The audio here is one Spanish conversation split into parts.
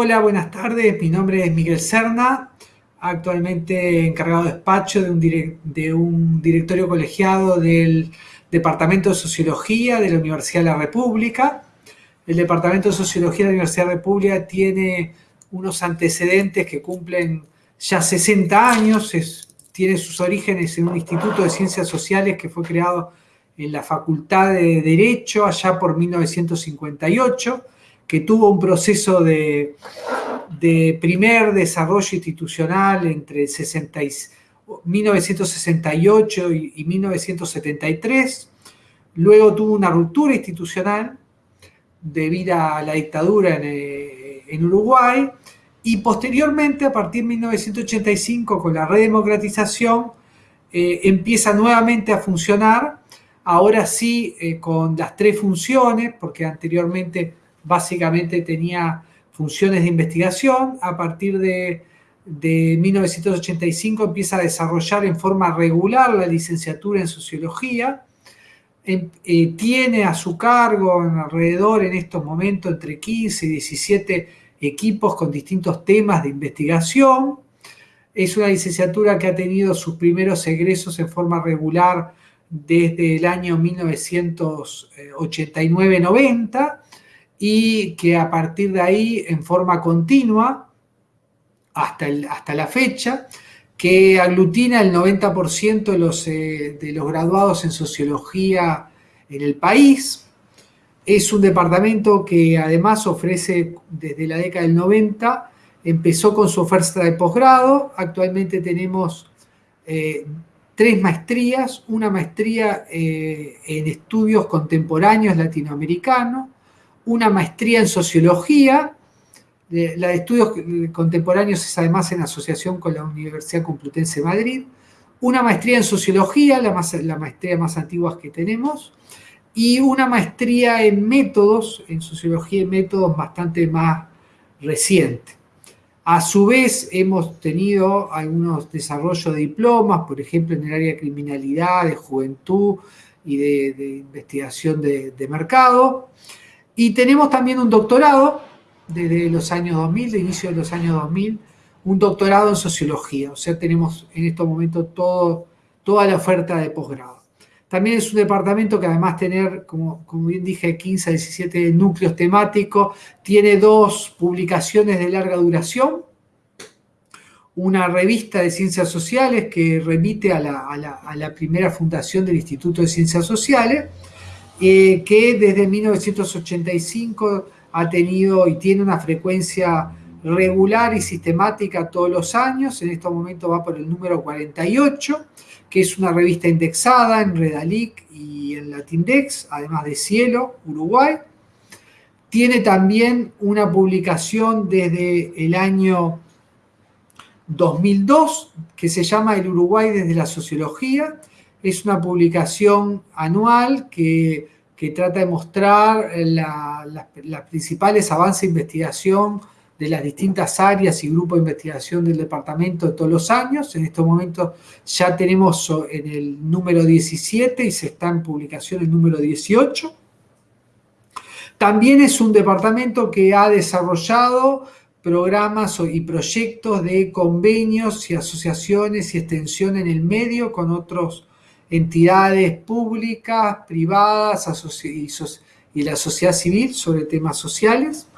Hola, buenas tardes. Mi nombre es Miguel Serna, actualmente encargado de despacho de un, de un directorio colegiado del Departamento de Sociología de la Universidad de la República. El Departamento de Sociología de la Universidad de la República tiene unos antecedentes que cumplen ya 60 años, tiene sus orígenes en un instituto de ciencias sociales que fue creado en la Facultad de Derecho allá por 1958 que tuvo un proceso de, primer desarrollo institucional entre 1968 y, 1973, luego tuvo una ruptura institucional debido a la dictadura en, eh, Uruguay, y posteriormente, a partir de 1985, con la redemocratización, eh, empieza nuevamente a funcionar, ahora sí eh, con las tres funciones, porque anteriormente básicamente tenía funciones de investigación. A partir de, 1985 empieza a desarrollar en forma regular la licenciatura en sociología. Em, eh, tiene a su cargo en alrededor en estos momentos entre 15 y 17 equipos con distintos temas de investigación. Es una licenciatura que ha tenido sus primeros egresos en forma regular desde el año 1989-90 y que a partir de ahí, en forma continua, hasta, hasta la fecha, que aglutina el 90% de los, eh, de los graduados en sociología en el país. Es un departamento que además ofrece desde la década del 90, empezó con su oferta de posgrado, actualmente tenemos eh, tres maestrías, una maestría eh, en estudios contemporáneos latinoamericanos, una maestría en sociología, la de estudios contemporáneos es además en asociación con la Universidad Complutense de Madrid, una maestría en sociología, la, la maestría más antigua que tenemos, y una maestría en métodos, en sociología y métodos bastante más reciente. A su vez, hemos tenido algunos desarrollos de diplomas, por ejemplo, en el área de criminalidad, de juventud y de, investigación de, de mercado. Y tenemos también un doctorado desde los años 2000, de inicio de los años 2000, un doctorado en sociología. O sea, tenemos en estos momentos todo, toda la oferta de posgrado. También es un departamento que además tener, como, como bien dije, 15 a 17 núcleos temáticos, tiene dos publicaciones de larga duración, una revista de ciencias sociales que remite a la, a la primera fundación del Instituto de Ciencias Sociales, eh, que desde 1985 ha tenido y tiene una frecuencia regular y sistemática todos los años, en este momento va por el número 48, que es una revista indexada en Redalic y en Latindex, además de Cielo, Uruguay. Tiene también una publicación desde el año 2002 que se llama El Uruguay desde la Sociología, es una publicación anual que, trata de mostrar los principales avances de investigación de las distintas áreas y grupos de investigación del departamento de todos los años. En estos momentos ya tenemos en el número 17 y se está en publicación el número 18. También es un departamento que ha desarrollado programas y proyectos de convenios y asociaciones y extensión en el medio con otros entidades públicas, privadas y, la sociedad civil sobre temas sociales.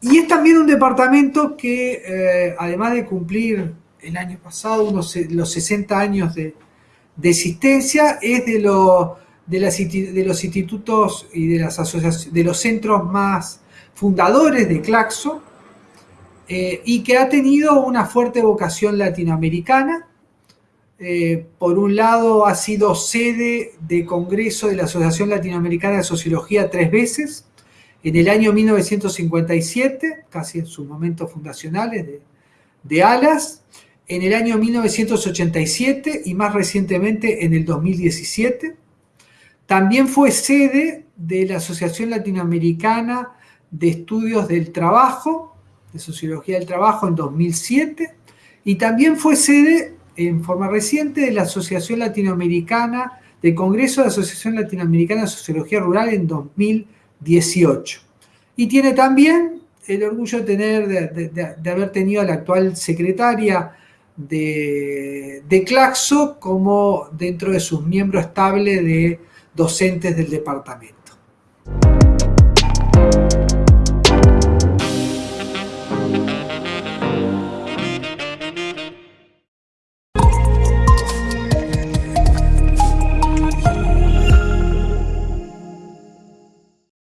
Y es también un departamento que, eh, además de cumplir el año pasado los 60 años de, existencia, es de, de, los institutos y de, las asociaciones, de los centros más fundadores de Claxo, eh, y que ha tenido una fuerte vocación latinoamericana, eh, por un lado, ha sido sede de congreso de la Asociación Latinoamericana de Sociología tres veces, en el año 1957, casi en sus momentos fundacionales de, ALAS, en el año 1987 y más recientemente en el 2017. También fue sede de la Asociación Latinoamericana de Estudios del Trabajo, de Sociología del Trabajo en 2007, y también fue sede en forma reciente de la Asociación Latinoamericana, de Congreso de Asociación Latinoamericana de Sociología Rural en 2018. Y tiene también el orgullo de, tener, de, haber tenido a la actual secretaria de, de, Claxo como dentro de sus miembros estables de docentes del departamento.